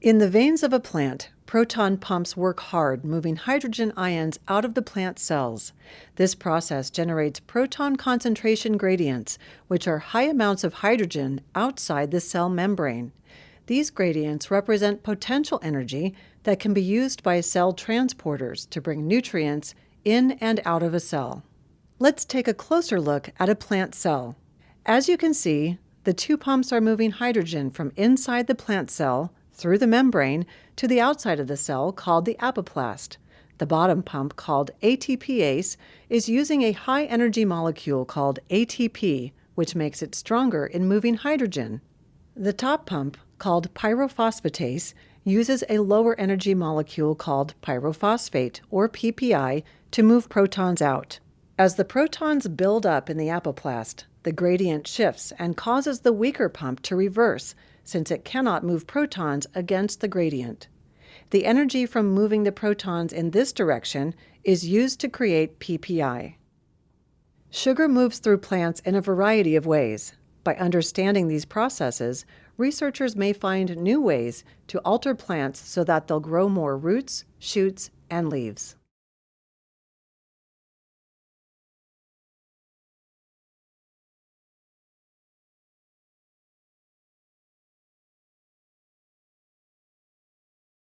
In the veins of a plant, proton pumps work hard, moving hydrogen ions out of the plant cells. This process generates proton concentration gradients, which are high amounts of hydrogen outside the cell membrane. These gradients represent potential energy that can be used by cell transporters to bring nutrients in and out of a cell. Let's take a closer look at a plant cell. As you can see, the two pumps are moving hydrogen from inside the plant cell through the membrane to the outside of the cell called the apoplast. The bottom pump, called ATPase, is using a high energy molecule called ATP, which makes it stronger in moving hydrogen. The top pump, called pyrophosphatase, uses a lower energy molecule called pyrophosphate, or PPI, to move protons out. As the protons build up in the apoplast, the gradient shifts and causes the weaker pump to reverse since it cannot move protons against the gradient. The energy from moving the protons in this direction is used to create PPI. Sugar moves through plants in a variety of ways. By understanding these processes, researchers may find new ways to alter plants so that they'll grow more roots, shoots, and leaves.